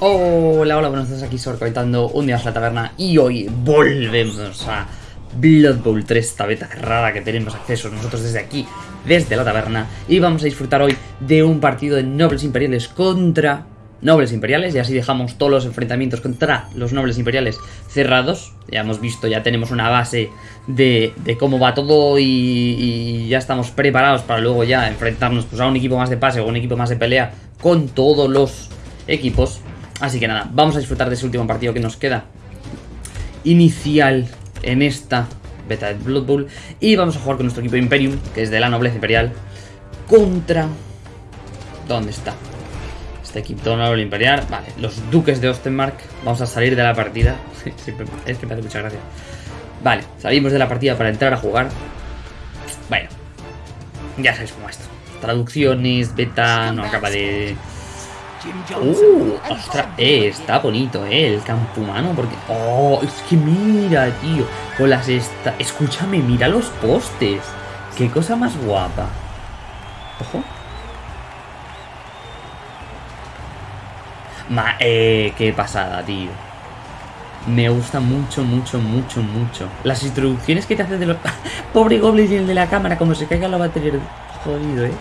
Hola, hola, buenos días, aquí Sorcoitando un día a la taberna y hoy volvemos a Blood Bowl 3, esta beta cerrada que tenemos acceso nosotros desde aquí, desde la taberna y vamos a disfrutar hoy de un partido de nobles imperiales contra nobles imperiales y así dejamos todos los enfrentamientos contra los nobles imperiales cerrados, ya hemos visto, ya tenemos una base de, cómo va todo y, y, ya estamos preparados para luego ya enfrentarnos pues, a un equipo más de pase o un equipo más de pelea con todos los equipos Así que nada, vamos a disfrutar de ese último partido que nos queda inicial en esta beta de Blood Bowl. Y vamos a jugar con nuestro equipo Imperium, que es de la nobleza imperial, contra... ¿Dónde está? Este equipo noble imperial. Vale, los duques de Ostenmark. Vamos a salir de la partida. es que me hace mucha gracia. Vale, salimos de la partida para entrar a jugar. Bueno, ya sabéis cómo esto. Traducciones, beta, no acaba de Uh, ostras, eh, está bonito, eh, el campo humano, porque... Oh, es que mira, tío, con las esta... Escúchame, mira los postes. Qué cosa más guapa. Ojo. Ma, eh, qué pasada, tío. Me gusta mucho, mucho, mucho, mucho. Las introducciones que te hacen de los... Pobre Goblin y el de la cámara, como se caiga la batería. Jodido, eh.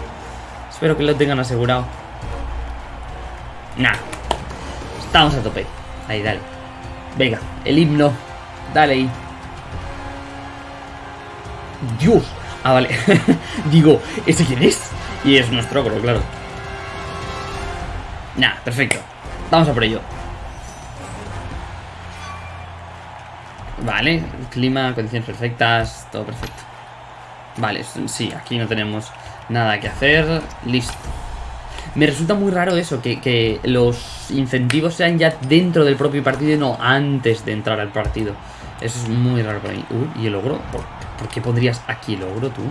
Espero que lo tengan asegurado. Nah. Estamos a tope. Ahí, dale. Venga, el himno. Dale ahí. Dios. Ah, vale. Digo, ¿ese quién es? Y es nuestro ogro, claro. Nah, perfecto. Vamos a por ello. Vale, clima, condiciones perfectas, todo perfecto. Vale, sí, aquí no tenemos nada que hacer. Listo. Me resulta muy raro eso, que, los incentivos sean ya dentro del propio partido y no antes de entrar al partido. Eso es muy raro para mí. Uy, ¿y el ogro? ¿Por, qué pondrías aquí el ogro tú?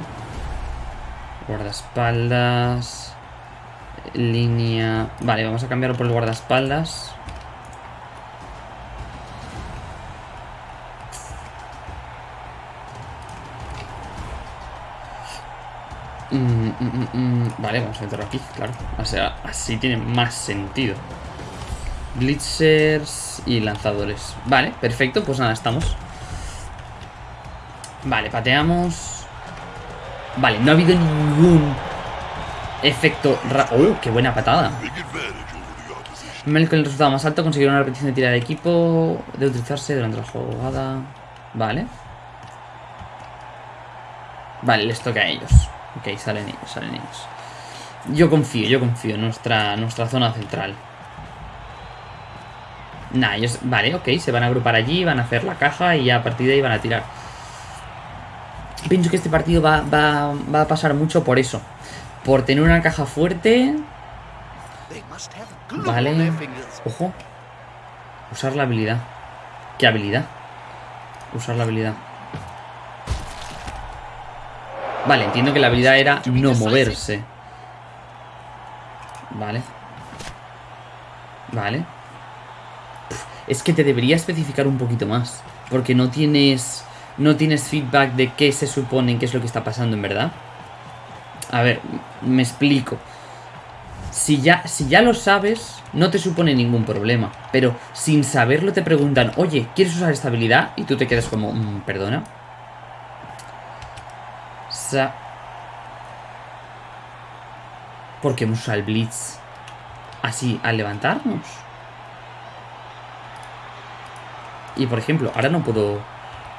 Guardaespaldas... Línea... Vale, vamos a cambiarlo por el guardaespaldas. Mm, mm, mm, vale, vamos a meterlo aquí, claro. O sea, así tiene más sentido. Blitzers y lanzadores. Vale, perfecto, pues nada, estamos. Vale, pateamos. Vale, no ha habido ningún efecto... ¡Oh, qué buena patada! con el resultado más alto conseguir una repetición de tira de equipo de utilizarse durante la jugada. Vale. Vale, les toca a ellos. Ok, salen ellos, salen ellos. Yo confío, yo confío en nuestra, nuestra zona central. Nah, ellos... Vale, ok, se van a agrupar allí, van a hacer la caja y a partir de ahí van a tirar. Pienso que este partido va, va a pasar mucho por eso. Por tener una caja fuerte... Vale. Ojo. Usar la habilidad. ¿Qué habilidad? Usar la habilidad. Vale, entiendo que la habilidad era no moverse. Vale. Vale. Es que te debería especificar un poquito más. Porque no tienes... No tienes feedback de qué se supone, qué es lo que está pasando en verdad. A ver, me explico. Si ya, si ya lo sabes, no te supone ningún problema. Pero sin saberlo te preguntan, oye, ¿quieres usar esta habilidad? Y tú te quedas como, mm, perdona. ¿Por qué hemos el Blitz así al levantarnos? Y por ejemplo, ahora no puedo...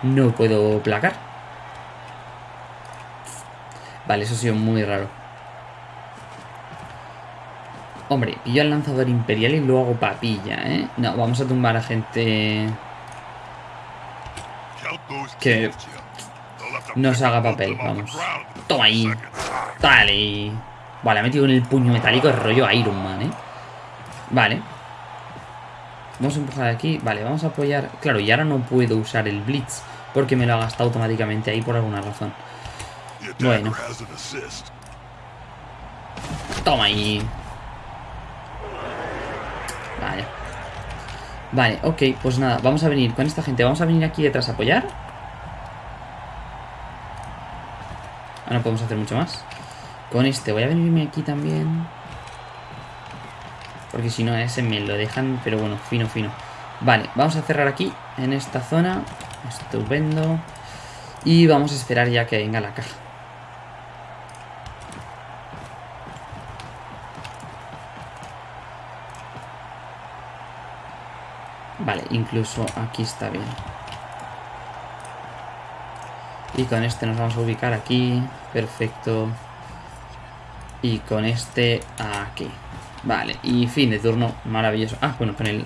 No puedo placar. Vale, eso ha sido muy raro. Hombre, pillo al lanzador imperial y luego hago papilla, ¿eh? No, vamos a tumbar a gente... Que no se haga papel, vamos. Toma ahí. Dale. Vale, ha metido en el puño metálico el rollo Iron Man, ¿eh? Vale. Vamos a empujar aquí. Vale, vamos a apoyar. Claro, y ahora no puedo usar el Blitz. Porque me lo ha gastado automáticamente ahí por alguna razón. Bueno. Toma ahí. Vale. Vale, ok, pues nada, vamos a venir con esta gente. Vamos a venir aquí detrás a apoyar. Ahora no podemos hacer mucho más. Con este voy a venirme aquí también. Porque si no, ese me lo dejan, pero bueno, fino, fino. Vale, vamos a cerrar aquí, en esta zona. Estupendo. Y vamos a esperar ya que venga la caja. Vale, incluso aquí está bien. Y con este nos vamos a ubicar aquí. Perfecto. Y con este aquí. Vale, y fin de turno. Maravilloso. Ah, bueno, con el...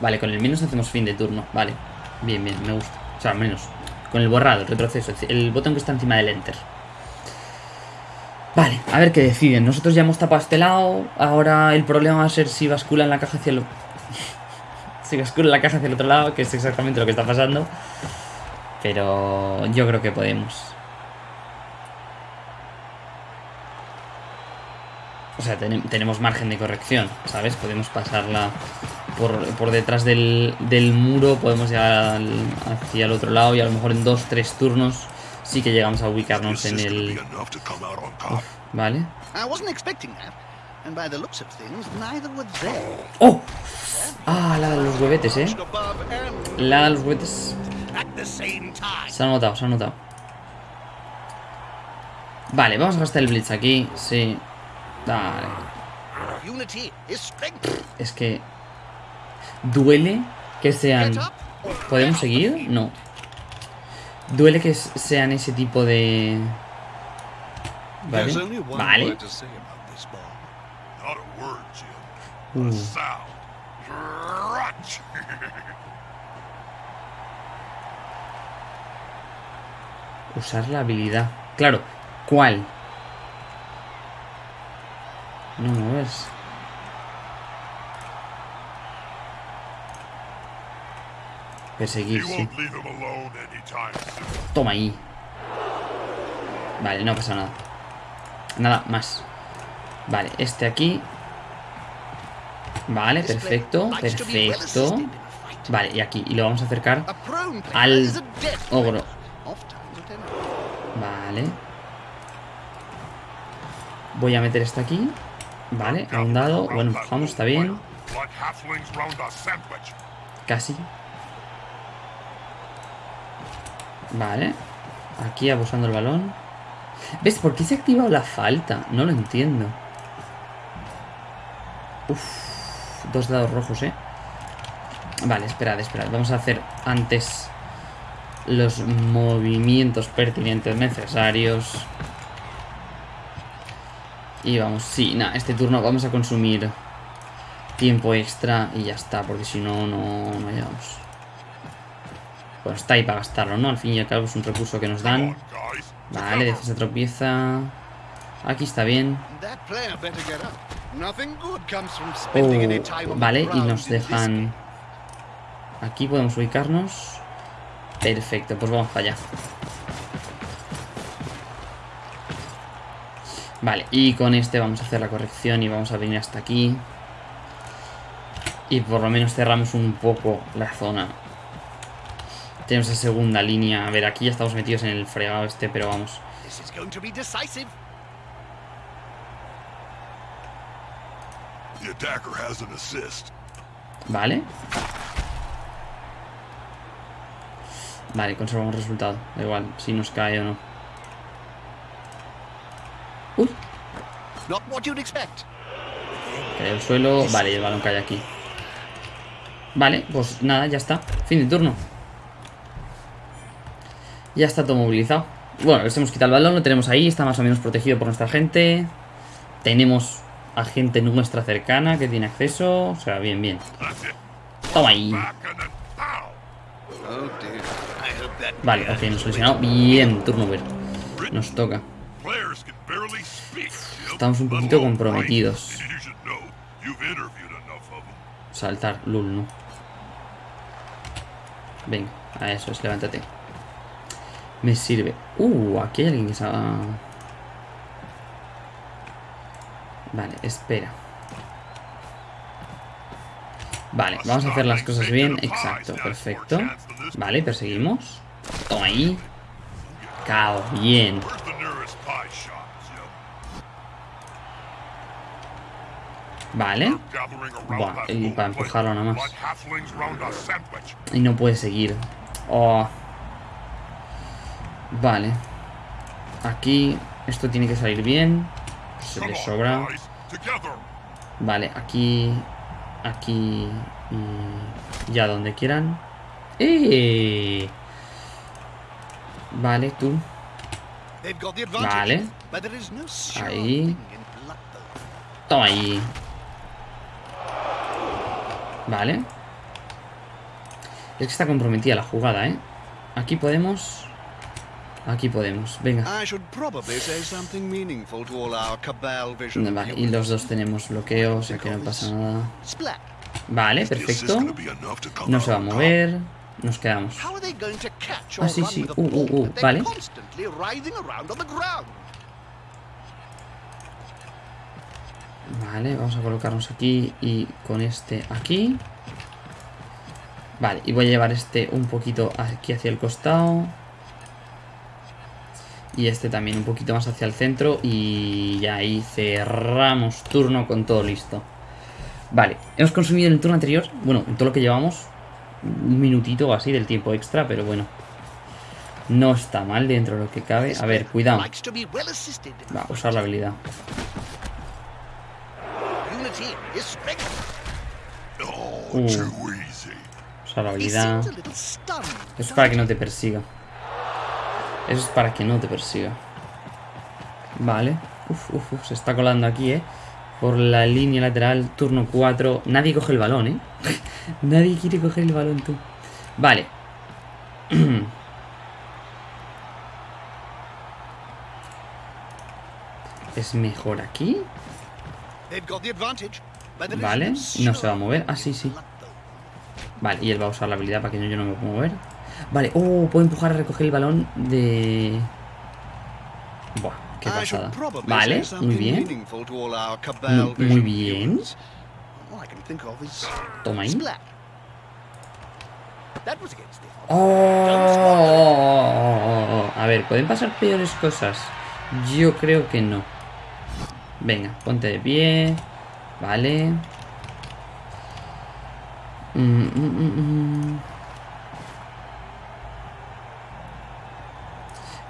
Vale, con el menos hacemos fin de turno. Vale. Bien, bien, me gusta. O sea, menos. Con el borrado, el retroceso. El botón que está encima del enter. Vale, a ver qué deciden. Nosotros ya hemos tapado este lado. Ahora el problema va a ser si bascula en la caja hacia el... si bascula la caja hacia el otro lado, que es exactamente lo que está pasando. Pero yo creo que podemos. O sea, tenemos margen de corrección, ¿sabes? Podemos pasarla por, detrás del, muro, podemos llegar hacia el otro lado y a lo mejor en dos, tres turnos sí que llegamos a ubicarnos en el... vale. ¡Oh! Ah, la de los huevetes, ¿eh? La de los huevetes se ha notado, se ha notado. Vale, vamos a gastar el Blitz aquí. Sí. Dale. Es que... Duele que sean... ¿Podemos seguir? No. Duele que sean ese tipo de... Vale. Vale. Uh. Usar la habilidad. Claro, ¿cuál? No no es. Perseguir, sí. Toma ahí. Vale, no pasa nada. Nada más. Vale, este aquí. Vale, perfecto, perfecto. Vale, y aquí. Y lo vamos a acercar al ogro. Vale. Voy a meter esta aquí. Vale, a un dado. Bueno, vamos, está bien. Casi. Vale. Aquí abusando el balón. ¿Ves? ¿Por qué se ha activado la falta? No lo entiendo. Uf. Dos dados rojos, ¿eh? Vale, esperad, esperad. Vamos a hacer antes los movimientos pertinentes necesarios. Y vamos, sí, nada, este turno vamos a consumir tiempo extra y ya está, porque si no, no, no llegamos. Bueno, está ahí para gastarlo, ¿no? Al fin y al cabo es un recurso que nos dan. Vale, defensa tropieza. Aquí está bien. Oh, vale, y nos dejan... Aquí podemos ubicarnos. Perfecto, pues vamos para allá. Vale, y con este vamos a hacer la corrección y vamos a venir hasta aquí. Y por lo menos cerramos un poco la zona. Tenemos esa segunda línea. A ver, aquí ya estamos metidos en el fregado este, pero vamos. Vale. Vale, conservamos resultado. Da igual, si nos cae o no. Uy. Cae el suelo. Vale, el balón cae aquí. Vale, pues nada, ya está. Fin de turno. Ya está todo movilizado. Bueno, les hemos quitado el balón, lo tenemos ahí, está más o menos protegido por nuestra gente. Tenemos a gente nuestra cercana que tiene acceso. O sea, bien, bien. Toma ahí. Vale, ok, nos lesionado. Bien, turno ver. Nos toca. Estamos un poquito comprometidos. Saltar, lul, no. Venga, a eso es, levántate. Me sirve. Uh, aquí hay alguien que se Vale, espera. Vale, vamos a hacer las cosas bien. Exacto, perfecto. Vale, perseguimos. Ahí. Cao, bien. Vale. Buah, y para empujarlo nada más. Y no puede seguir. Oh. Vale. Aquí esto tiene que salir bien. Se le sobra. Vale, aquí... Aquí... Ya donde quieran. ¡Eh! Vale, tú. Vale. Ahí. Toma ahí. Vale. Es que está comprometida la jugada, ¿eh? Aquí podemos... Aquí podemos, venga. Vale, y los dos tenemos bloqueo, o sea que no pasa nada. Vale, perfecto. No se va a mover. Nos quedamos. Ah, sí, sí. Uh, uh, uh. Vale. Vale, vamos a colocarnos aquí y con este aquí. Vale, y voy a llevar este un poquito aquí hacia el costado. Y este también un poquito más hacia el centro. Y ya ahí cerramos turno con todo listo. Vale, hemos consumido en el turno anterior, bueno, en todo lo que llevamos, un minutito o así del tiempo extra, pero bueno. No está mal dentro de lo que cabe. A ver, cuidado. Va a usar la habilidad. Uh. Usar la habilidad. Eso es para que no te persiga. Eso es para que no te persiga. Vale. Uf, uf, uf. Se está colando aquí, ¿eh? Por la línea lateral, turno 4. Nadie coge el balón, ¿eh? Nadie quiere coger el balón, tú. Vale. ¿Es mejor aquí? Vale, no se va a mover. Ah, sí, sí. Vale, y él va a usar la habilidad para que yo no me pueda mover. Vale, oh, puedo empujar a recoger el balón de... Buah, qué pasada. Vale, muy bien. Muy bien. Toma ahí. Oh, a ver, ¿pueden pasar peores cosas? Yo creo que no. Venga, ponte de pie. Vale. Mm, mm, mm,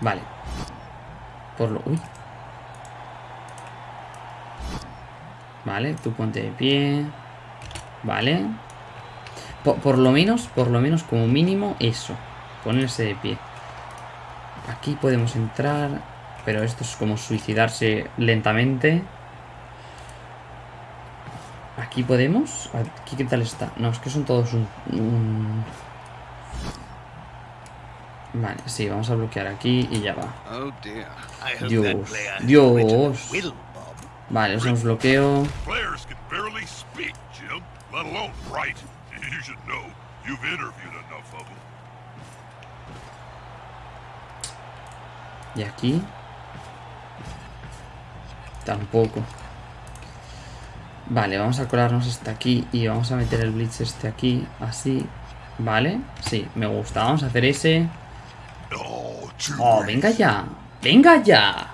vale. Vale, tú ponte de pie. Vale. Por, lo menos, por lo menos como mínimo eso. Ponerse de pie. Aquí podemos entrar. Pero esto es como suicidarse lentamente. Aquí podemos. Aquí qué tal está. No, es que son todos un... Vale, sí, vamos a bloquear aquí y ya va. Dios, Dios. Vale, usamos bloqueo. Y aquí. Tampoco. Vale, vamos a colarnos hasta aquí y vamos a meter el blitz este aquí, así. Vale, sí, me gusta. Vamos a hacer ese. Oh, venga ya. Venga ya.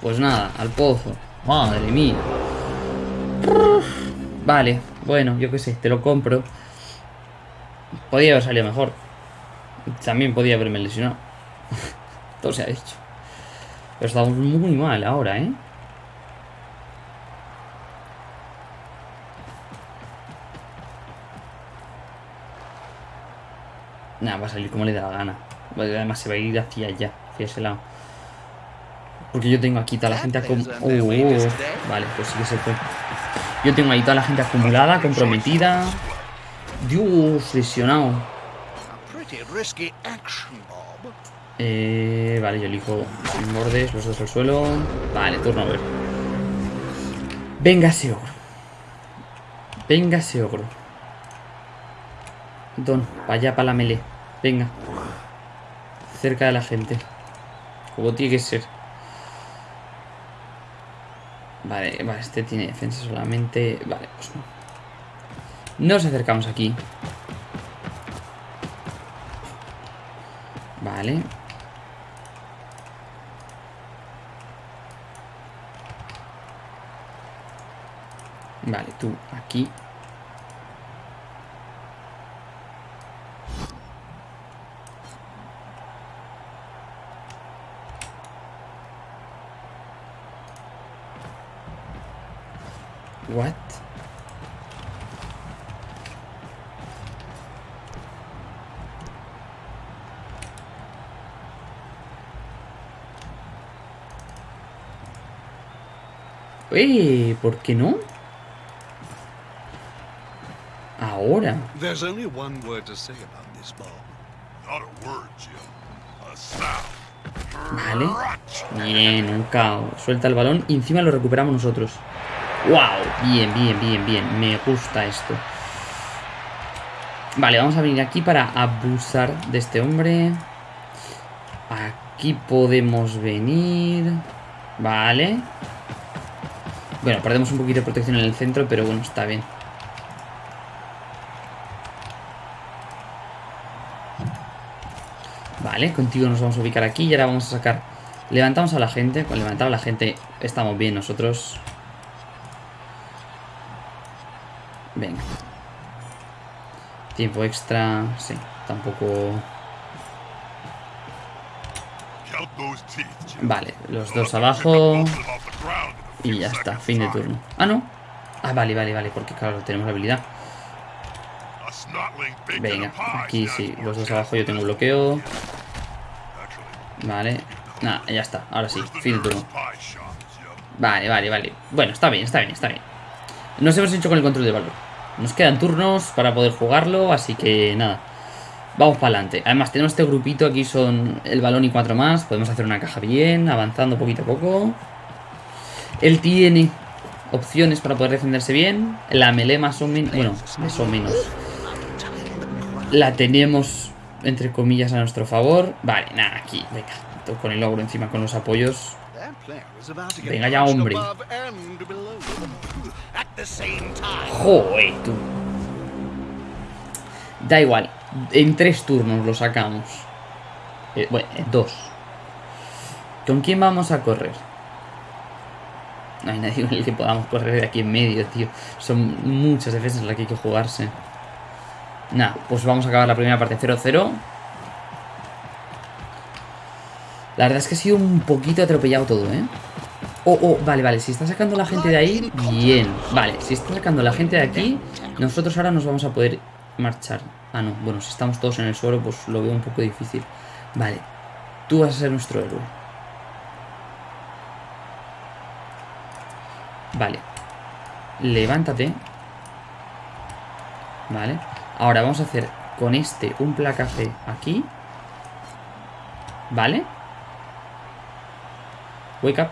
Pues nada, al pozo. Madre mía. Vale, bueno, yo qué sé, te lo compro. Podía haber salido mejor. También podía haberme lesionado. Todo se ha dicho. Pero estamos muy mal ahora, ¿eh? Nada, va a salir como le da la gana. Además se va a ir hacia allá, hacia ese lado. Porque yo tengo aquí toda la gente acumulada. Oh, vale, pues sí que se fue. Yo tengo ahí toda la gente acumulada, comprometida. Dios, lesionado. Eh, vale, yo elijo sin bordes, los dos al suelo. Vale, turno a ver. Venga ese ogro. Venga ese ogro. Don, para allá, para la melee. Venga. Cerca de la gente. Como tiene que ser. Vale, vale, este tiene defensa solamente. Vale, pues no. Nos acercamos aquí. Vale. Vale, tú aquí. What? Eh, ¿por qué no? Ahora. There's only one word to say about this ball. Not a word, Jim. A sound. Vale. Bien, un caos. Suelta el balón y encima lo recuperamos nosotros. ¡Wow! Bien, bien, bien, bien. Me gusta esto. Vale, vamos a venir aquí para abusar de este hombre. Aquí podemos venir. Vale. Bueno, perdemos un poquito de protección en el centro, pero bueno, está bien. Vale, contigo nos vamos a ubicar aquí y ahora vamos a sacar... Levantamos a la gente. Con levantar a la gente estamos bien nosotros. Venga. Tiempo extra. Sí, tampoco... Vale, los dos abajo. Y ya está, fin de turno. Ah, no. Ah, vale, vale, vale, porque claro, tenemos la habilidad. Venga, aquí sí, los dos abajo yo tengo bloqueo. Vale. Nada, ya está, ahora sí, fin de turno. Vale, vale, vale. Bueno, está bien, está bien, está bien. Nos hemos hecho con el control de valor. Nos quedan turnos para poder jugarlo, así que nada. Vamos para adelante. Además, tenemos este grupito, aquí son el balón y cuatro más. Podemos hacer una caja bien, avanzando poquito a poco. Él tiene opciones para poder defenderse bien. La melee más o menos... Bueno, más o menos. La tenemos, entre comillas, a nuestro favor. Vale, nada, aquí, venga. Con el logro encima, con los apoyos. Venga ya, hombre. Joder, tú. Da igual. En tres turnos lo sacamos. Eh, bueno, en dos. ¿Con quién vamos a correr? No hay nadie con el que podamos correr de aquí en medio, tío. Son muchas defensas las que hay que jugarse. Nada, pues vamos a acabar la primera parte 0-0. La verdad es que ha sido un poquito atropellado todo, ¿eh? Oh, oh, vale, vale, si está sacando la gente de ahí, bien. Vale, si está sacando la gente de aquí, nosotros ahora nos vamos a poder marchar. Ah, no, bueno, si estamos todos en el suelo, pues lo veo un poco difícil. Vale, tú vas a ser nuestro héroe. Vale. Levántate. Vale. Ahora vamos a hacer con este un placaje aquí. Vale. Wake up.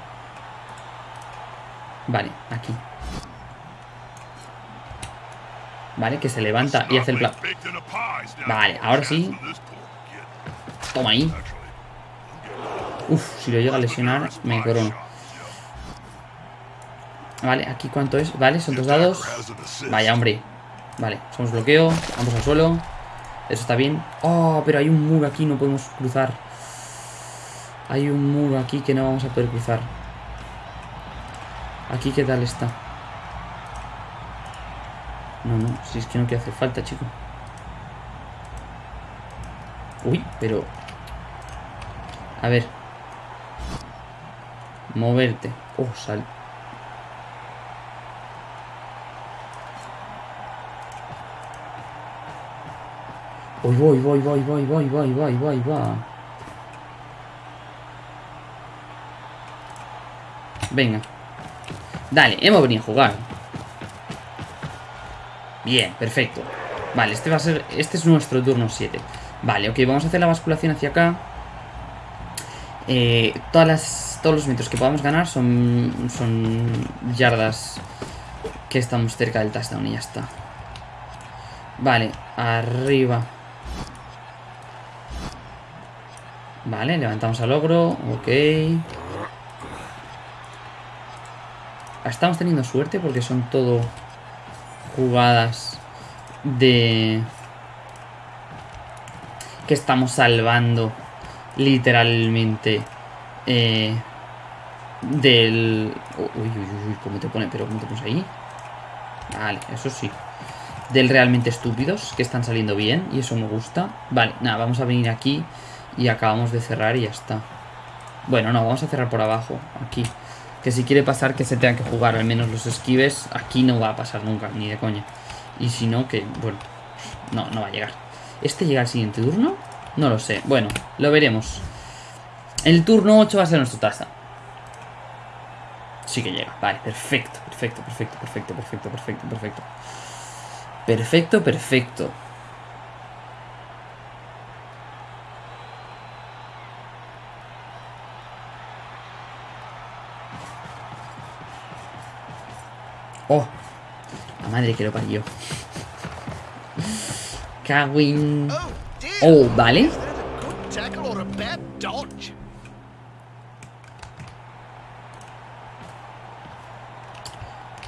Vale, aquí. Vale, que se levanta y hace el plan. Vale, ahora sí. Toma ahí. Uf, si lo llega a lesionar, me corono. Vale, aquí cuánto es. Vale, son dos dados. Vaya, hombre. Vale, somos bloqueo. Vamos al suelo. Eso está bien. Oh, pero hay un muro aquí, no podemos cruzar. Hay un muro aquí que no vamos a poder cruzar. Aquí, ¿qué tal está? No, no, si es que no que hace falta, chico. Uy, pero... A ver. Moverte. Oh, sal. Voy, voy, voy, voy, voy, voy, voy, voy, voy, voy. Venga. Dale, hemos venido a jugar. Bien, perfecto. Vale, este va a ser. Este es nuestro turno 7. Vale, ok, vamos a hacer la basculación hacia acá. Eh, todas las, todos los metros que podamos ganar son, son yardas que estamos cerca del touchdown y ya está. Vale, arriba. Vale, levantamos al ogro. Ok. Estamos teniendo suerte porque son todo jugadas de... Que estamos salvando literalmente eh, del... Uy, uy, uy, ¿cómo te pone? ¿Pero cómo te pones ahí? Vale, eso sí. Del realmente estúpidos, que están saliendo bien, y eso me gusta. Vale, nada, vamos a venir aquí y acabamos de cerrar y ya está. Bueno, no, vamos a cerrar por abajo, aquí. Que si quiere pasar, que se tengan que jugar al menos los esquives. Aquí no va a pasar nunca, ni de coña. Y si no, que, bueno, no, no va a llegar. ¿Este llega al siguiente turno? No lo sé. Bueno, lo veremos. El turno 8 va a ser nuestra tasa. Sí que llega. Vale, perfecto, perfecto, perfecto, perfecto, perfecto, perfecto, perfecto. Perfecto, perfecto. Oh, la madre que lo parió. Cagüín. Oh. Oh, vale.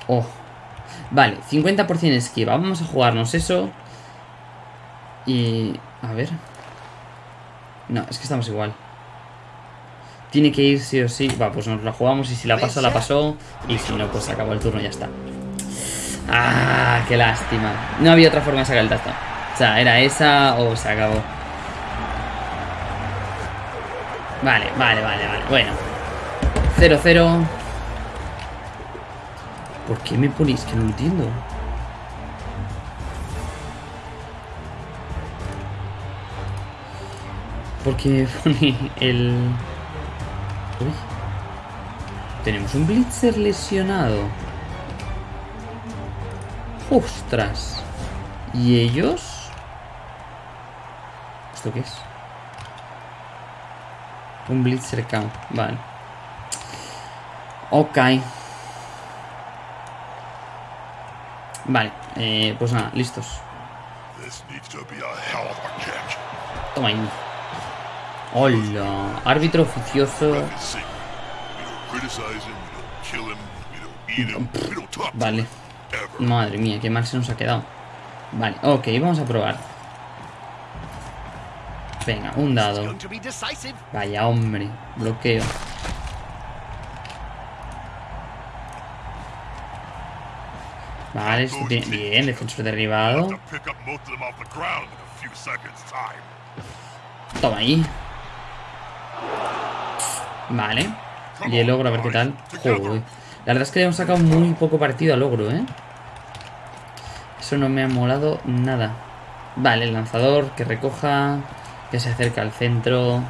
Oh. Vale, 50% esquiva. Vamos a jugarnos eso. Y... A ver. No, es que estamos igual. Tiene que ir sí o sí. Va, pues nos la jugamos y si la pasa, la pasó. Y si no, pues se acabó el turno y ya está. Ah, qué lástima. No había otra forma de sacar el touchdown. O sea, era esa o se acabó. Vale, vale, vale, vale. Bueno. 0-0. ¿Por qué me ponéis que no lo entiendo? Porque me pone el... Uy. Tenemos un Blitzer lesionado. ¡Ostras! ¿Y ellos? ¿Esto qué es? Un Blitzer count. Vale. Ok. Vale, eh, pues nada, listos. Toma ahí. Hola, árbitro oficioso. Vale. Madre mía, qué mal se nos ha quedado. Vale, ok, vamos a probar. Venga, un dado. Vaya hombre, bloqueo. Vale, esto tiene... Bien, defensor derribado. To pick Vale. Y el ogro, a ver qué tal. Joder. La verdad es que le hemos sacado muy poco partido al ogro, ¿eh? Eso no me ha molado nada. Vale, el lanzador que recoja. Que se acerca al centro.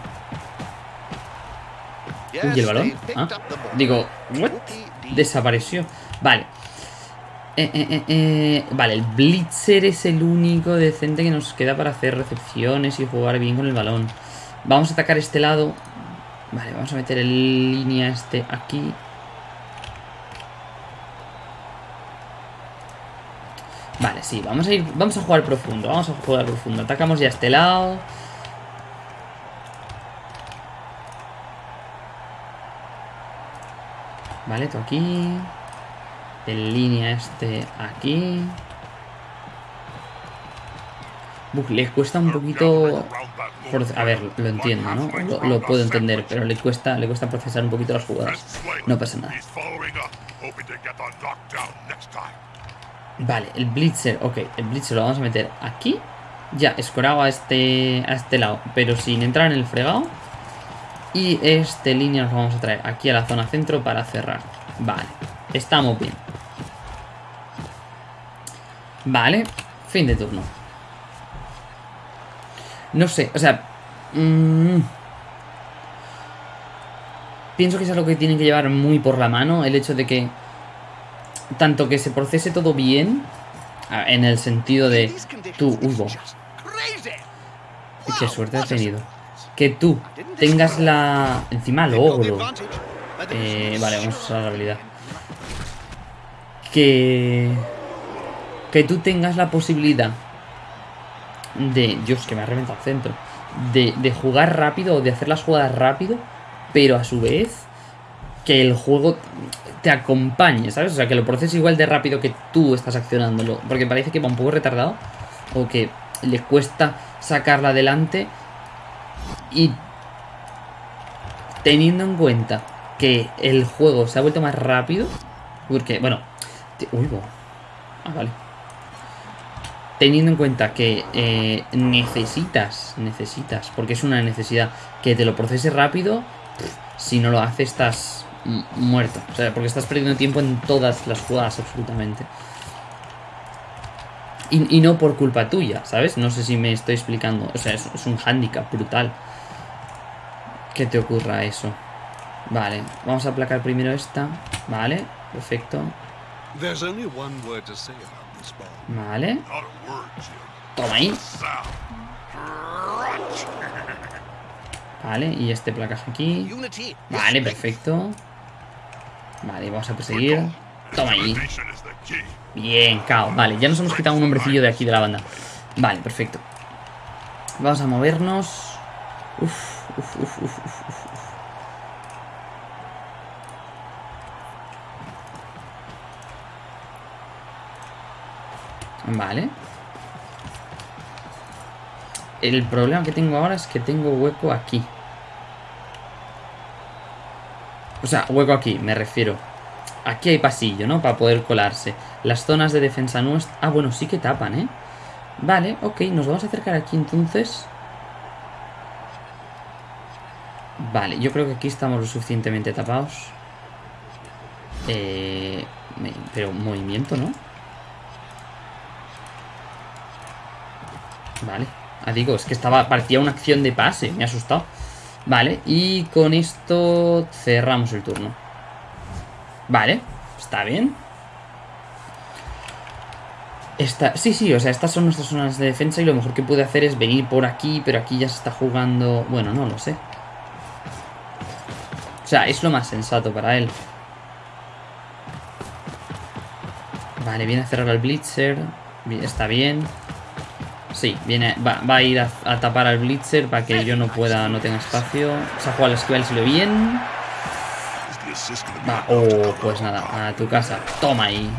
Uy, el balón. Ah, digo, ¿what? Desapareció. Vale. Eh, eh, eh, eh, Vale, el Blitzer es el único decente que nos queda para hacer recepciones y jugar bien con el balón. Vamos a atacar este lado. Vale, vamos a meter el línea este aquí. Vale, sí, vamos a ir. Vamos a jugar profundo. Vamos a jugar profundo. Atacamos ya este lado. Vale, tú aquí. En línea este aquí. Uf, le cuesta un poquito... a ver, lo entiendo, ¿no? Lo, puedo entender, pero le cuesta, le cuesta procesar un poquito las jugadas. No pasa nada. Vale, el Blitzer, ok, el Blitzer lo vamos a meter aquí. Ya, escorado a este, a este lado, pero sin entrar en el fregado. Y este línea nos vamos a traer aquí a la zona centro para cerrar. Vale, estamos bien. Vale, fin de turno. No sé, o sea... mm, pienso que es algo que tienen que llevar muy por la mano. El hecho de que... Tanto que se procese todo bien. En el sentido de... Tú, bo, qué suerte has tenido. Que tú tengas la... Encima logro. Eh, vale, vamos a usar la habilidad. Que... Que tú tengas la posibilidad de... Dios, que me ha reventado el centro. De, de jugar rápido de hacer las jugadas rápido, pero a su vez que el juego te acompañe, ¿sabes? O sea, que lo proceses igual de rápido que tú estás accionándolo. Porque parece que va un poco retardado o que le cuesta sacarla adelante. Y teniendo en cuenta que el juego se ha vuelto más rápido, porque, bueno, te- uy. Ah, vale. Teniendo en cuenta que eh, necesitas, necesitas, porque es una necesidad, que te lo procese rápido, si no lo hace estás muerto. O sea, porque estás perdiendo tiempo en todas las jugadas, absolutamente. Y, no por culpa tuya, ¿sabes? No sé si me estoy explicando. O sea, es, un hándicap brutal. Que te ocurra eso. Vale, vamos a aplacar primero esta. Vale, perfecto. There's only one word to say about this. Vale, toma ahí. Vale, y este placaje aquí. Vale, perfecto. Vale, vamos a perseguir. Toma ahí. Bien, cao. Vale, ya nos hemos quitado un hombrecillo de aquí de la banda. Vale, perfecto. Vamos a movernos. Uf, uf, uf, uf, uf, Vale. El problema que tengo ahora es que tengo hueco aquí. O sea, hueco aquí, me refiero. Aquí hay pasillo, ¿no? Para poder colarse. Las zonas de defensa nuestra... Ah, bueno, sí que tapan, ¿eh? Vale, ok, nos vamos a acercar aquí entonces. Vale, yo creo que aquí estamos lo suficientemente tapados. Eh... Pero movimiento, ¿no? Vale. Ah, digo, es que estaba... Parecía una acción de pase, me ha asustado. Vale, y con esto cerramos el turno. Vale, está bien. Esta, sí, sí, o sea, estas son nuestras zonas de defensa y lo mejor que puede hacer es venir por aquí, pero aquí ya se está jugando... Bueno, no lo sé. O sea, es lo más sensato para él. Vale, viene a cerrar al Blitzer. Está bien. Sí, viene, va, va a ir a, a tapar al Blitzer para que yo no pueda, no tenga espacio. Se ha jugado al esquiva, le salió bien. Va, oh, pues nada, a tu casa. Toma ahí.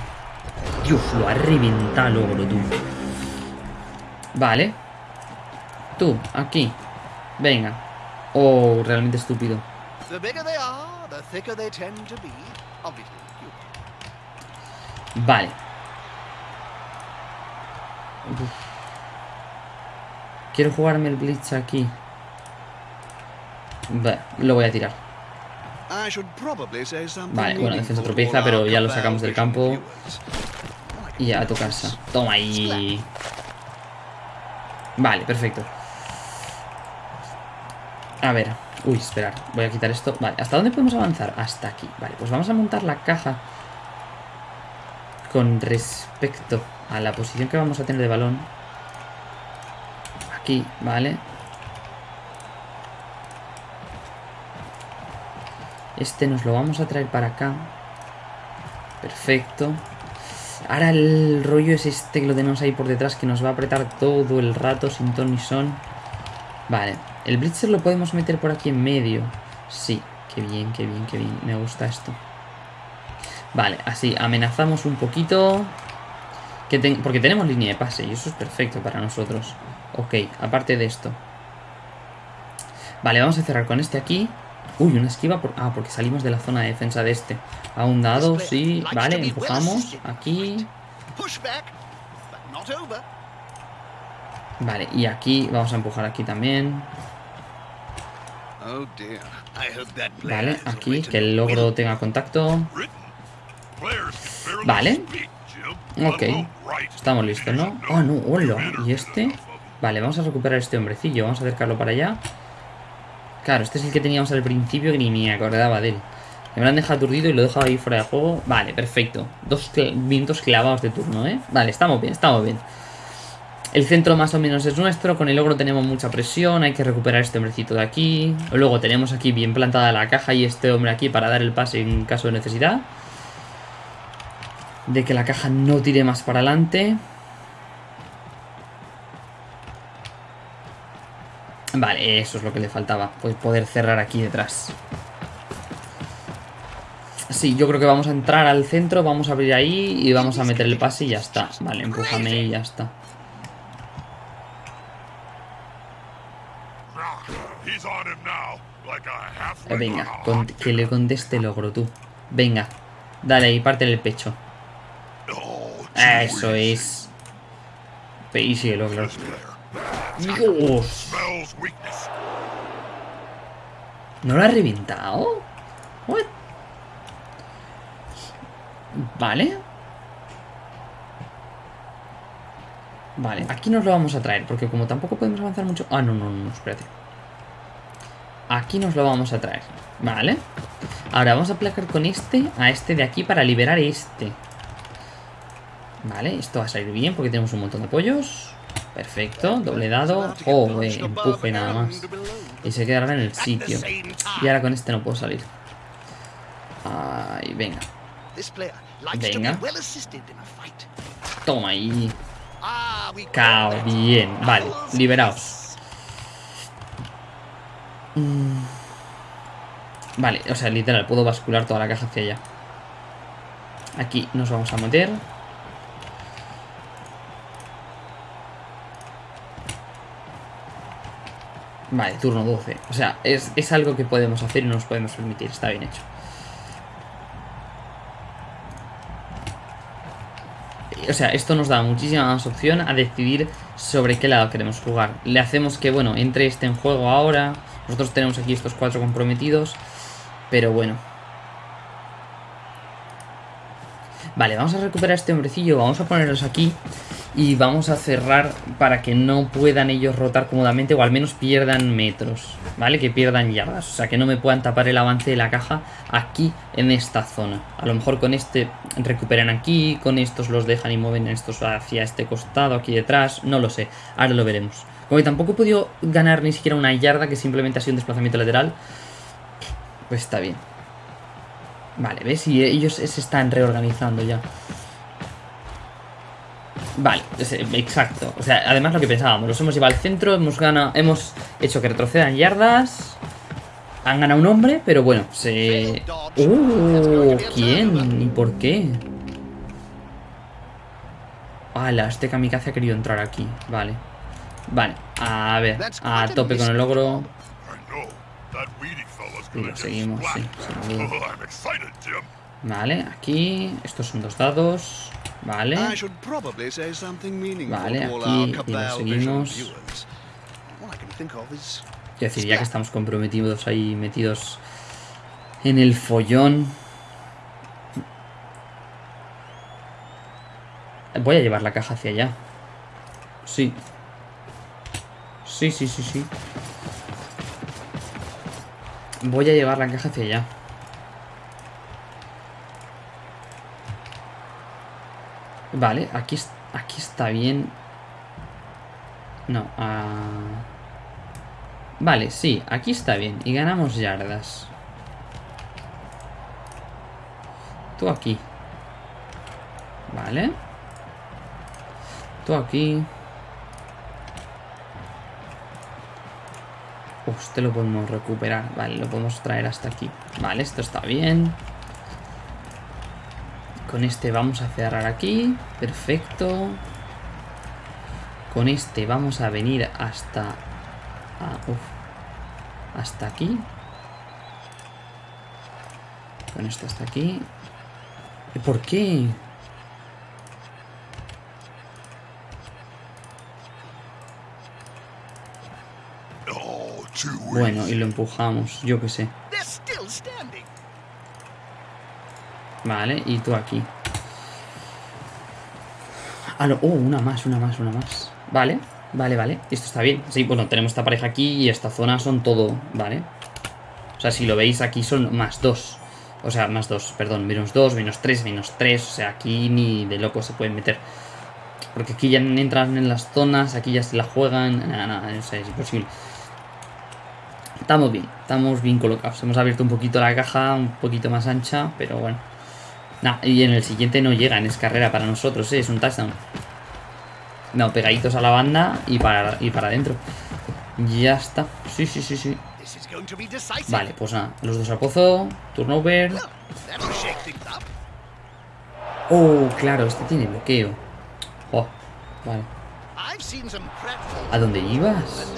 Dios, lo ha reventado logro tú. Vale. Tú, aquí. Venga. Oh, realmente estúpido. Bigger Quiero jugarme el Blitz aquí. Va, lo voy a tirar. Vale, bueno, defensa tropieza, pero ya lo sacamos del campo. Y a tu casa. Toma ahí. Vale, perfecto. A ver. Uy, esperar. Voy a quitar esto. Vale, ¿hasta dónde podemos avanzar? Hasta aquí. Vale, pues vamos a montar la caja. Con respecto a la posición que vamos a tener de balón. Aquí, vale. Este nos lo vamos a traer para acá. Perfecto. Ahora el rollo es este que lo tenemos ahí por detrás que nos va a apretar todo el rato sin ton ni son. Vale. El Blitzer lo podemos meter por aquí en medio. Sí. Qué bien, qué bien, qué bien. Me gusta esto. Vale, así amenazamos un poquito. Que porque tenemos línea de pase y eso es perfecto para nosotros. Ok, aparte de esto. Vale, vamos a cerrar con este aquí. Uy, una esquiva. Por... Ah, porque salimos de la zona de defensa de este. A un dado, sí. Vale, empujamos. Aquí. Vale, y aquí vamos a empujar aquí también. Oh Vale, aquí, que el logro tenga contacto. Vale. Ok. Estamos listos, ¿no? Oh, no, hola. ¿Y este? Vale, vamos a recuperar este hombrecillo. Vamos a acercarlo para allá. Claro, este es el que teníamos al principio que ni me acordaba de él. Me lo han dejado aturdido y lo he dejado ahí fuera de juego. Vale, perfecto. Dos minutos clavados de turno, ¿eh? Vale, estamos bien, estamos bien. El centro más o menos es nuestro. Con el ogro tenemos mucha presión. Hay que recuperar este hombrecito de aquí. Luego tenemos aquí bien plantada la caja y este hombre aquí para dar el pase en caso de necesidad. De que la caja no tire más para adelante. Vale, eso es lo que le faltaba. Pues poder cerrar aquí detrás. Sí, yo creo que vamos a entrar al centro, vamos a abrir ahí y vamos a meter el pase y ya está. Vale, empújame y ya está. Venga, que le conteste logro tú. Venga, dale ahí, parte el pecho. Eso es. Y síguelo, claro. Dios. ¿No lo ha reventado? What? Vale. Vale, aquí nos lo vamos a traer, porque como tampoco podemos avanzar mucho... Ah, no, no, no, espérate. Aquí nos lo vamos a traer. Vale. Ahora vamos a placar con este a este de aquí para liberar este. Vale, esto va a salir bien porque tenemos un montón de pollos. Perfecto, doble dado. Oh, eh, empuje nada más. Y se quedará en el sitio. Y ahora con este no puedo salir. Ay, venga. Venga. Toma ahí. Ah, Cao, bien. Vale, liberaos. Mm. Vale, o sea, literal, puedo bascular toda la caja hacia allá. Aquí nos vamos a meter. Vale, turno 12. O sea, es, es algo que podemos hacer y nos podemos permitir. Está bien hecho. O sea, esto nos da muchísima más opción a decidir sobre qué lado queremos jugar. Le hacemos que, bueno, entre este en juego ahora. Nosotros tenemos aquí estos cuatro comprometidos. Pero bueno. Vale, vamos a recuperar este hombrecillo. Vamos a ponerlos aquí. Y vamos a cerrar para que no puedan ellos rotar cómodamente. O al menos pierdan metros. ¿Vale? Que pierdan yardas. O sea, que no me puedan tapar el avance de la caja aquí en esta zona. A lo mejor con este recuperan aquí. Con estos los dejan y mueven estos hacia este costado, aquí detrás. No lo sé. Ahora lo veremos. Como que tampoco he podido ganar ni siquiera una yarda, que simplemente ha sido un desplazamiento lateral. Pues está bien. Vale, ¿ves? Y ellos se están reorganizando ya. Vale, es- exacto. O sea, además lo que pensábamos, los hemos llevado al centro, hemos ganado, hemos hecho que retrocedan yardas. Han ganado un hombre, pero bueno, se... ¡Uh! ¿Quién? ¿Y por qué? Ala, este kamikaze ha querido entrar aquí. Vale. Vale, a ver, a tope con el logro. Y lo seguimos, sí, Jim. Vale, aquí, estos son dos dados. Vale. Vale, aquí, y lo seguimos. Quiero decir, ya que estamos comprometidos ahí, metidos en el follón. Voy a llevar la caja hacia allá. Sí. Sí, sí, sí, sí. Voy a llevar la caja hacia allá. Vale, aquí, aquí está bien. No, ah... Vale, sí, aquí está bien. Y ganamos yardas. Tú aquí. Vale. Tú aquí. Uf, este lo podemos recuperar. Vale, lo podemos traer hasta aquí. Vale, esto está bien. Con este vamos a cerrar aquí. Perfecto. Con este vamos a venir hasta... ah, uf. Hasta aquí. Con este hasta aquí. ¿Y por qué? Bueno, y lo empujamos, yo qué sé. Vale, y tú aquí. Ah, no. Oh, una más, una más, una más. Vale, vale, vale. Esto está bien. Sí, bueno, tenemos esta pareja aquí y esta zona son todo. Vale. O sea, si lo veis aquí son más dos. O sea, más dos, perdón. Menos dos, menos tres, menos tres. O sea, aquí ni de loco se pueden meter. Porque aquí ya entran en las zonas, aquí ya se la juegan. Nada, nada, o sea, es imposible. Estamos bien, estamos bien colocados. Hemos abierto un poquito la caja, un poquito más ancha, pero bueno. Nah, y en el siguiente no llegan, es carrera para nosotros, ¿eh? es un touchdown. No, pegaditos a la banda y para, y para adentro. Ya está. Sí, sí, sí, sí. Vale, pues nada, los dos al pozo, turnover. Oh, claro, este tiene bloqueo. Oh, vale. ¿A dónde ibas?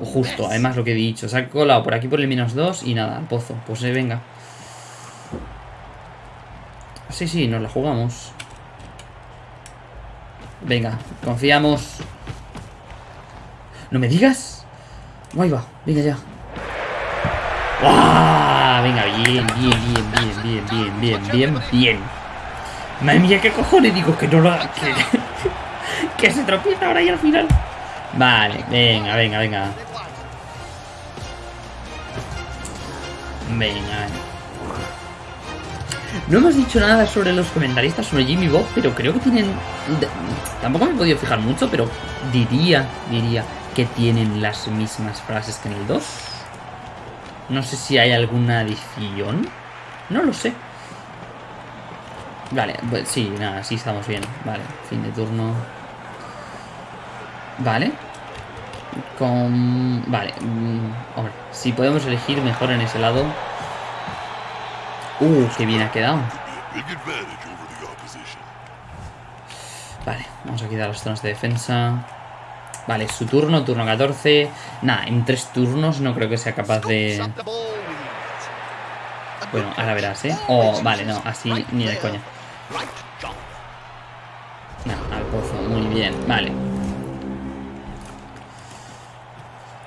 Justo, además lo que he dicho. Se ha colado por aquí por el menos 2 y nada, al pozo. Pues eh, venga. Sí, sí, nos la jugamos. Venga, confiamos. ¿No me digas? Ahí va, venga ya. Venga, bien, bien, bien, bien, bien, bien, bien, bien, bien. Madre mía, ¿qué cojones digo? Que no lo... Que, que se tropieza ahora y al final. Vale, venga, venga, venga. Venga. No hemos dicho nada sobre los comentaristas, sobre Jimmy Bob, pero creo que tienen... Tampoco me he podido fijar mucho, pero diría, diría que tienen las mismas frases que en el 2. No sé si hay alguna adición. No lo sé. Vale, pues sí, nada, sí estamos bien. Vale, fin de turno. Vale. Con... Vale. mm, hombre, si podemos elegir mejor en ese lado. Uh, qué bien ha quedado. Vale, vamos a quitar las zonas de defensa. Vale, su turno, turno 14. Nada, en tres turnos no creo que sea capaz de... Bueno, ahora verás, ¿eh? Oh, vale, no, así ni de coña. No, al pozo, muy bien, vale.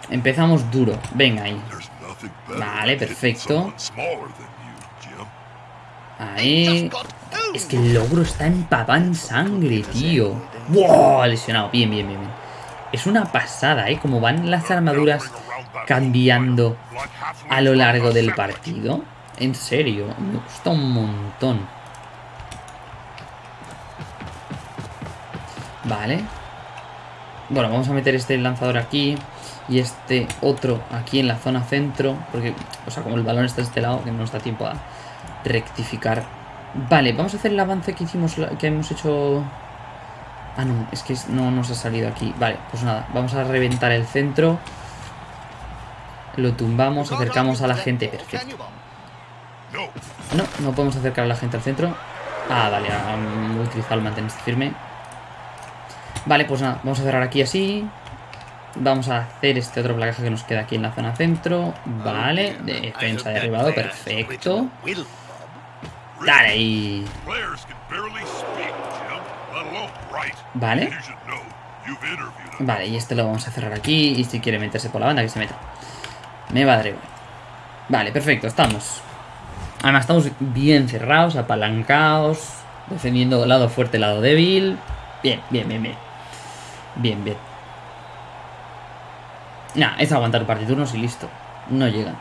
Empezamos duro, venga ahí. Vale, perfecto. Ahí. Es que el logro está empapado en sangre, tío. ¡Wow! Lesionado, bien, bien, bien, bien. Es una pasada, ¿eh? Como van las armaduras cambiando a lo largo del partido. En serio, me gusta un montón. Vale. Bueno, vamos a meter este lanzador aquí y este otro aquí en la zona centro. Porque, o sea, como el balón está de este lado, que no nos da tiempo a rectificar. Vale, vamos a hacer el avance que hicimos, que hemos hecho... Ah, no, es que no nos ha salido aquí. Vale, pues nada, vamos a reventar el centro. Lo tumbamos, acercamos a la gente. Perfecto. No, No, no podemos acercar a la gente al centro. Ah, vale, han utilizado el mantenerse firme. Vale, pues nada, vamos a cerrar aquí así. Vamos a hacer este otro placaje que nos queda aquí en la zona centro. Vale, defensa derribado, perfecto. Dale ahí. Vale. Vale, y este lo vamos a cerrar aquí. Y si quiere meterse por la banda, que se meta. Me va a dar igual. Vale, perfecto, estamos. Además, estamos bien cerrados, apalancados. Defendiendo lado fuerte, lado débil. Bien, bien, bien, bien. Bien, bien. Nah, es aguantar un par de turnos y listo. No llegan.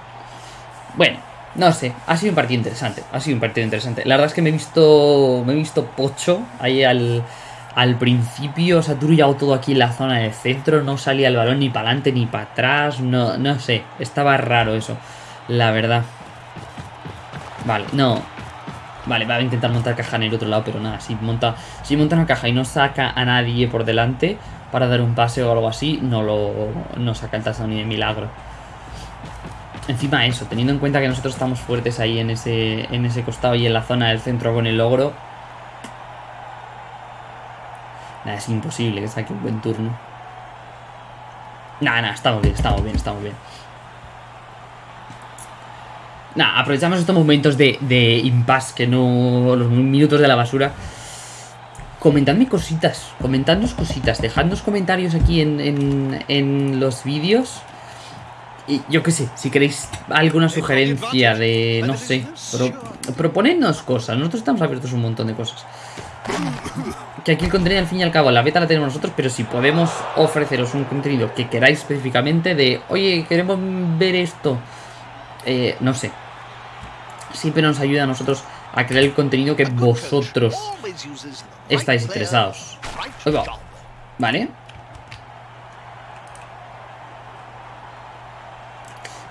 Bueno, no sé. Ha sido un partido interesante. Ha sido un partido interesante. La verdad es que me he visto. Me he visto pocho ahí al. Al principio se ha turullado todo aquí en la zona del centro. No salía el balón ni para adelante ni para atrás. No, no sé. Estaba raro eso. La verdad. Vale, no. Vale, va a intentar montar caja en el otro lado, pero nada, si monta, si monta una caja y no saca a nadie por delante para dar un pase o algo así, no lo no saca el touchdown ni de milagro. Encima eso, teniendo en cuenta que nosotros estamos fuertes ahí en ese, en ese costado y en la zona del centro con el logro. Nada, es imposible que saque un buen turno. Nada, nada, estamos bien, estamos bien, estamos bien. Nada, aprovechamos estos momentos de, de impasse, que no. los minutos de la basura. Comentadme cositas, comentadnos cositas, dejadnos comentarios aquí en, en los vídeos. Y yo qué sé, si queréis alguna sugerencia de. no sé. Pro, proponednos cosas, nosotros estamos abiertos a un montón de cosas. Que aquí el contenido, al fin y al cabo, la beta la tenemos nosotros, pero si podemos ofreceros un contenido que queráis específicamente de, oye, queremos ver esto, eh, no sé. Siempre nos ayuda a nosotros a crear el contenido que vosotros estáis interesados. ¿Vale?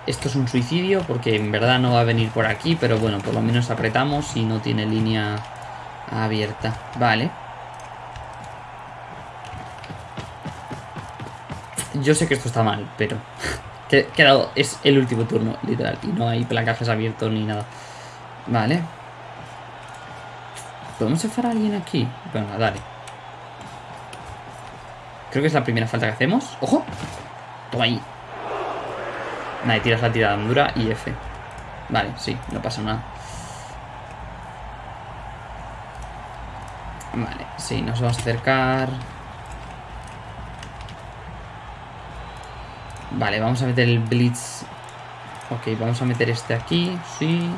Esto es un suicidio porque en verdad no va a venir por aquí, pero bueno, por lo menos apretamos y no tiene línea abierta. Vale. Yo sé que esto está mal, pero... que- Quedado, es el último turno, literal. Y no hay placajes abiertos ni nada. Vale. ¿Podemos cefar a alguien aquí? Venga, dale. Creo que es la primera falta que hacemos. ¡Ojo! Toma ahí. Vale, tiras la tirada dura y F. Vale, sí, no pasa nada. Vale, sí, nos vamos a acercar. Vale, vamos a meter el Blitz. Ok, vamos a meter este aquí, sí.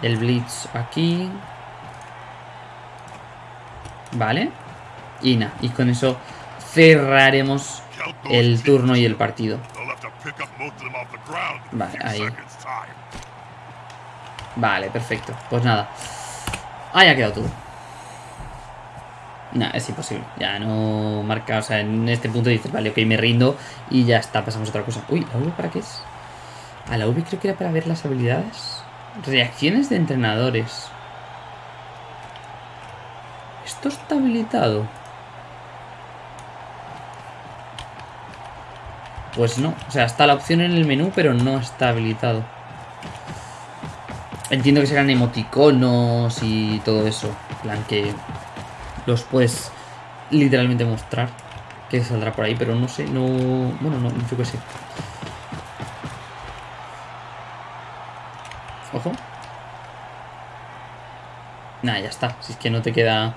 El Blitz aquí. Vale. Y nada, y con eso cerraremos el turno y el partido. Vale, ahí. Vale, perfecto. Pues nada. Ahí ha quedado todo. Nah, es imposible. Ya no marca, o sea, en este punto dices, vale, ok, me rindo y ya está, pasamos a otra cosa. Uy, ¿la V para qué es? A la V creo que era para ver las habilidades. Reacciones de entrenadores. Esto está habilitado. Pues no, o sea, está la opción en el menú, pero no está habilitado. Entiendo que serán emoticonos y todo eso. Plan que los puedes literalmente mostrar. Que saldrá por ahí, pero no sé, no... Bueno, no, yo qué sé. Ojo. Nada, ya está. Si es que no te queda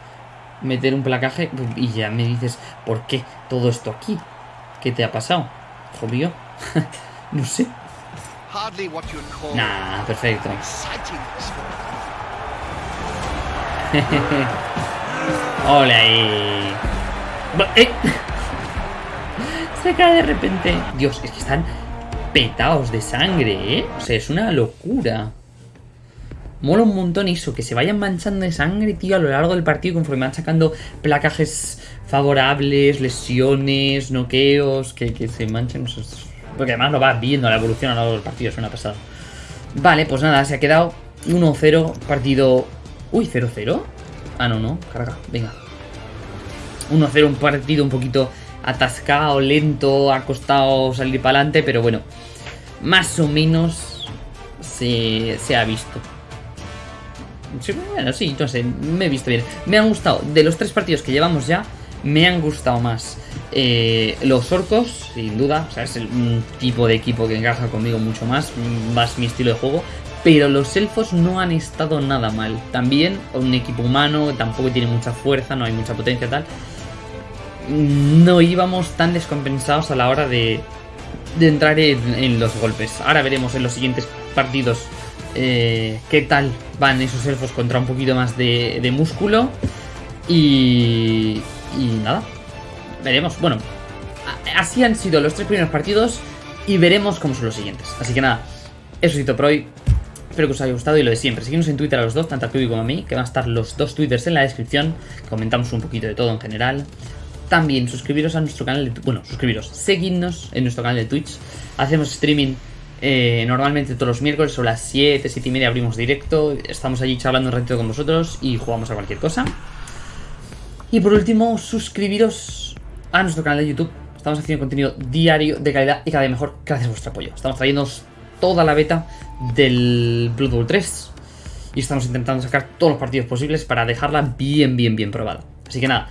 meter un placaje y ya me dices, ¿por qué todo esto aquí? ¿Qué te ha pasado? Jodido. no sé. Nah, perfecto. Ole ahí. ¡Eh! Se cae de repente. Dios, es que están petados de sangre, ¿eh? O sea, es una locura. Mola un montón eso, que se vayan manchando de sangre, tío, a lo largo del partido conforme van sacando placajes favorables, lesiones, noqueos, que, que se manchen. Porque además lo vas viendo la evolución a lo largo del partido, es una pasada. Vale, pues nada, se ha quedado 1-0, partido... Uy, 0-0. Ah, no, no, carga, venga. 1-0, un partido un poquito atascado, lento, ha costado salir para adelante, pero bueno, más o menos se, se ha visto. Bueno, sí, no sé, me he visto bien. Me han gustado, de los tres partidos que llevamos ya, me han gustado más eh, los orcos, sin duda. O sea, es el, un tipo de equipo que encaja conmigo mucho más, más mi estilo de juego. Pero los elfos no han estado nada mal. También un equipo humano, tampoco tiene mucha fuerza, no hay mucha potencia tal. No íbamos tan descompensados a la hora de, de entrar en, en los golpes. Ahora veremos en los siguientes partidos eh, qué tal van esos elfos contra un poquito más de, de músculo. Y, y nada, veremos. Bueno, así han sido los tres primeros partidos y veremos cómo son los siguientes. Así que nada, eso es todo por hoy. Espero que os haya gustado y lo de siempre. Seguimos en Twitter a los dos, tanto a Kiwi como a mí, que van a estar los dos twitters en la descripción. Comentamos un poquito de todo en general. También suscribiros a nuestro canal de Bueno, suscribiros, seguidnos en nuestro canal de Twitch. Hacemos streaming eh, normalmente todos los miércoles, son las 7, 7 y media abrimos directo. Estamos allí charlando un ratito con vosotros y jugamos a cualquier cosa. Y por último, suscribiros a nuestro canal de YouTube. Estamos haciendo contenido diario de calidad y cada vez mejor gracias a vuestro apoyo. Estamos trayendo toda la beta del Blood Bowl 3 y estamos intentando sacar todos los partidos posibles para dejarla bien, bien, bien probada. Así que nada,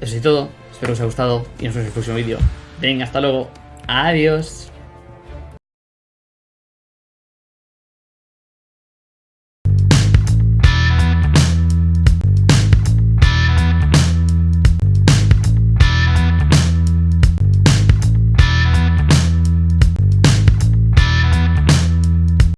eso es todo. Espero que os haya gustado y nos vemos en el próximo vídeo. Venga, hasta luego. Adiós.